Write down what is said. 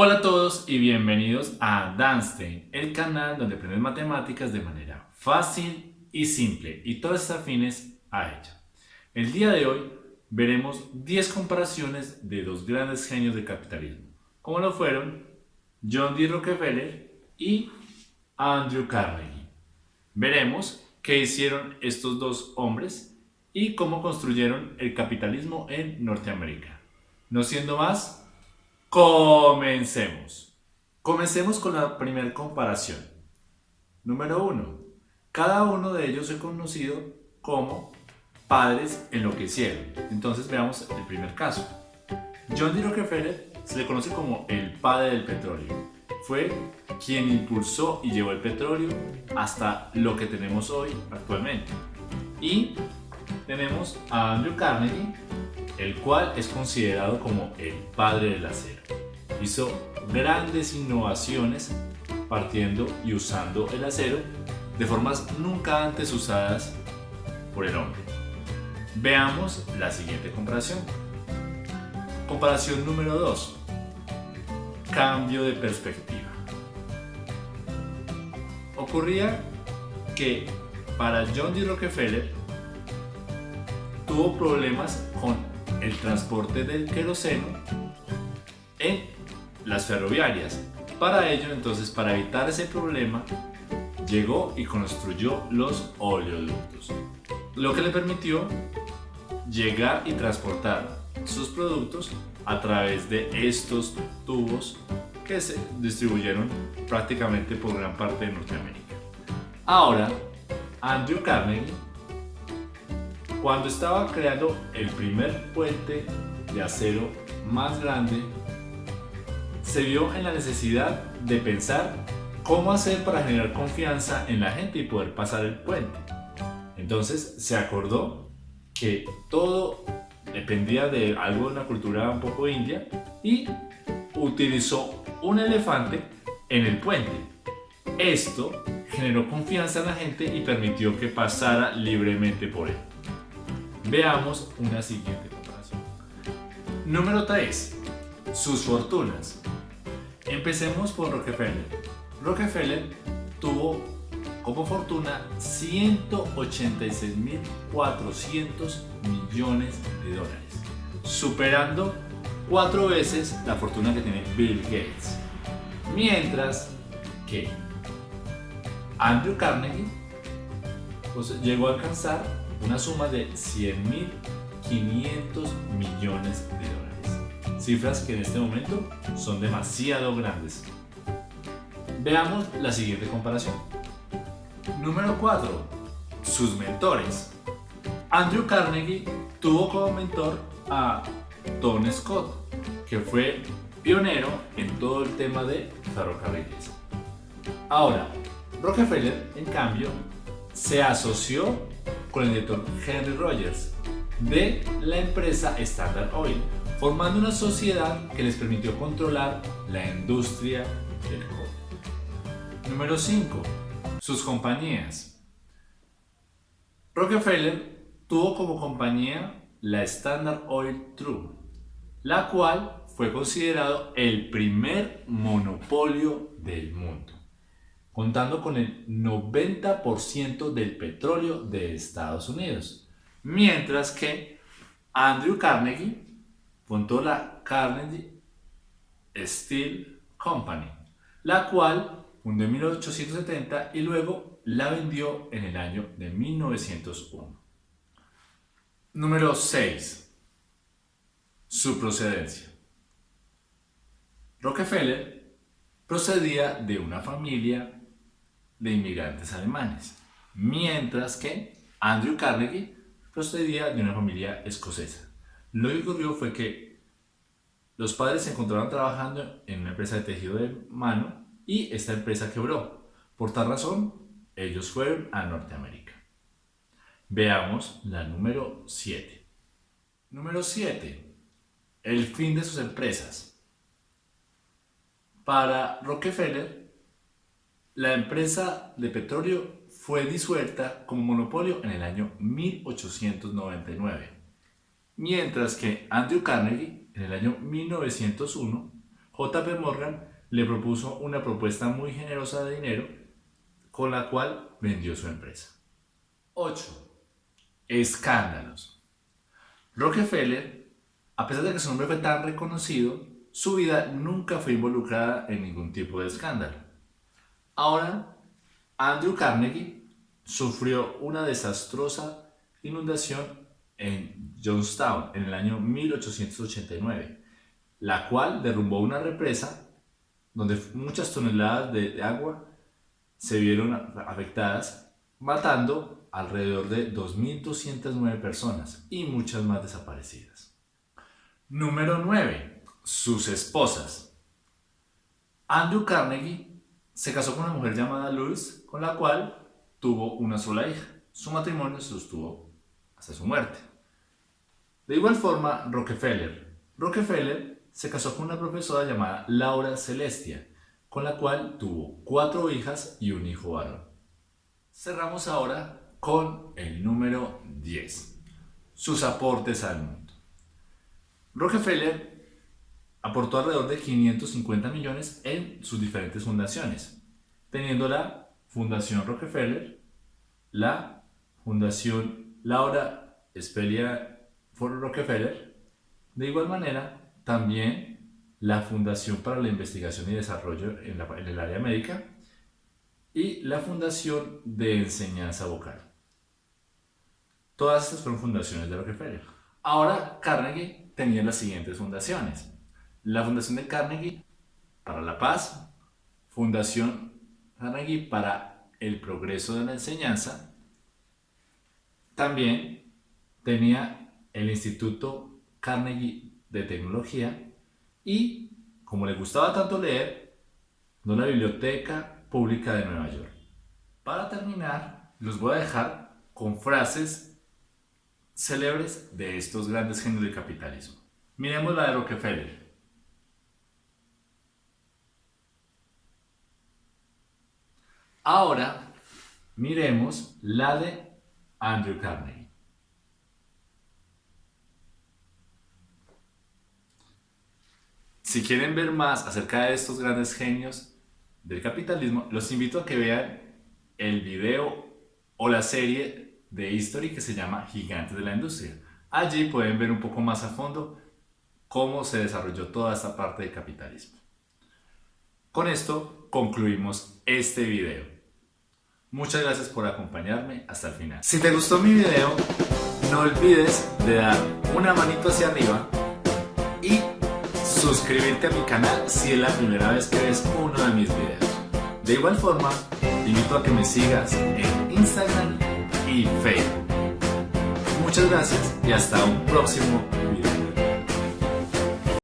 Hola a todos y bienvenidos a Danstein, el canal donde aprendes matemáticas de manera fácil y simple y todas afines a ella. El día de hoy veremos 10 comparaciones de dos grandes genios del capitalismo, como lo fueron John D. Rockefeller y Andrew Carnegie. Veremos qué hicieron estos dos hombres y cómo construyeron el capitalismo en Norteamérica. No siendo más, Comencemos. Comencemos con la primera comparación. Número 1. Cada uno de ellos es conocido como padres en lo que hicieron. Entonces veamos el primer caso. John D. Rockefeller se le conoce como el padre del petróleo. Fue quien impulsó y llevó el petróleo hasta lo que tenemos hoy actualmente. Y tenemos a Andrew Carnegie, el cual es considerado como el padre del acero. Hizo grandes innovaciones partiendo y usando el acero de formas nunca antes usadas por el hombre. Veamos la siguiente comparación. Comparación número 2. Cambio de perspectiva. Ocurría que para John D. Rockefeller tuvo problemas con el transporte del queroseno en las ferroviarias. Para ello, entonces, para evitar ese problema, llegó y construyó los oleoductos, lo que le permitió llegar y transportar sus productos a través de estos tubos que se distribuyeron prácticamente por gran parte de Norteamérica. Ahora, Andrew Carnegie cuando estaba creando el primer puente de acero más grande, se vio en la necesidad de pensar cómo hacer para generar confianza en la gente y poder pasar el puente. Entonces se acordó que todo dependía de algo de una cultura un poco india y utilizó un elefante en el puente. Esto generó confianza en la gente y permitió que pasara libremente por él. Veamos una siguiente comparación. Número 3. Sus fortunas. Empecemos por Rockefeller. Rockefeller tuvo como fortuna 186.400 millones de dólares, superando cuatro veces la fortuna que tiene Bill Gates. Mientras que Andrew Carnegie pues, llegó a alcanzar una suma de 100.500 millones de dólares. Cifras que en este momento son demasiado grandes. Veamos la siguiente comparación. Número 4. Sus mentores. Andrew Carnegie tuvo como mentor a Tom Scott, que fue pionero en todo el tema de ferrocarriles. Ahora, Rockefeller, en cambio, se asoció con el director Henry Rogers de la empresa Standard Oil, formando una sociedad que les permitió controlar la industria del cobre. Número 5. Sus compañías. Rockefeller tuvo como compañía la Standard Oil True, la cual fue considerado el primer monopolio del mundo contando con el 90% del petróleo de Estados Unidos. Mientras que Andrew Carnegie fundó la Carnegie Steel Company, la cual fundó en 1870 y luego la vendió en el año de 1901. Número 6. Su procedencia. Rockefeller procedía de una familia de inmigrantes alemanes, mientras que Andrew Carnegie procedía de una familia escocesa. Lo que ocurrió fue que los padres se encontraban trabajando en una empresa de tejido de mano y esta empresa quebró. Por tal razón, ellos fueron a Norteamérica. Veamos la número 7. Número 7. El fin de sus empresas. Para Rockefeller, la empresa de petróleo fue disuelta como monopolio en el año 1899, mientras que Andrew Carnegie en el año 1901 JP Morgan le propuso una propuesta muy generosa de dinero con la cual vendió su empresa. 8. Escándalos. Rockefeller, a pesar de que su nombre fue tan reconocido, su vida nunca fue involucrada en ningún tipo de escándalo. Ahora, Andrew Carnegie sufrió una desastrosa inundación en Johnstown en el año 1889, la cual derrumbó una represa donde muchas toneladas de agua se vieron afectadas, matando alrededor de 2.209 personas y muchas más desaparecidas. Número 9. Sus esposas. Andrew Carnegie se casó con una mujer llamada Luz, con la cual tuvo una sola hija. Su matrimonio se sostuvo hasta su muerte. De igual forma, Rockefeller. Rockefeller se casó con una profesora llamada Laura Celestia, con la cual tuvo cuatro hijas y un hijo varón. Cerramos ahora con el número 10, sus aportes al mundo. Rockefeller aportó alrededor de 550 millones en sus diferentes fundaciones, teniendo la Fundación Rockefeller, la Fundación Laura Spelia for Rockefeller, de igual manera también la Fundación para la Investigación y Desarrollo en, el área médica y la Fundación de Enseñanza Vocal. Todas estas fueron fundaciones de Rockefeller. Ahora Carnegie tenía las siguientes fundaciones. La Fundación de Carnegie para la Paz, Fundación Carnegie para el Progreso de la Enseñanza, también tenía el Instituto Carnegie de Tecnología y, como le gustaba tanto leer, de la Biblioteca Pública de Nueva York. Para terminar, los voy a dejar con frases célebres de estos grandes genios del capitalismo. Miremos la de Rockefeller. Ahora, miremos la de Andrew Carnegie. Si quieren ver más acerca de estos grandes genios del capitalismo, los invito a que vean el video o la serie de History que se llama Gigantes de la Industria. Allí pueden ver un poco más a fondo cómo se desarrolló toda esta parte del capitalismo. Con esto concluimos este video. Muchas gracias por acompañarme hasta el final. Si te gustó mi video, no olvides de dar una manito hacia arriba y suscribirte a mi canal si es la primera vez que ves uno de mis videos. De igual forma, te invito a que me sigas en Instagram y Facebook. Muchas gracias y hasta un próximo video.